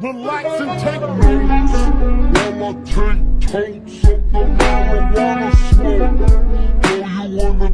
Relax and take notes While I take totes of the marijuana smoke Throw you in the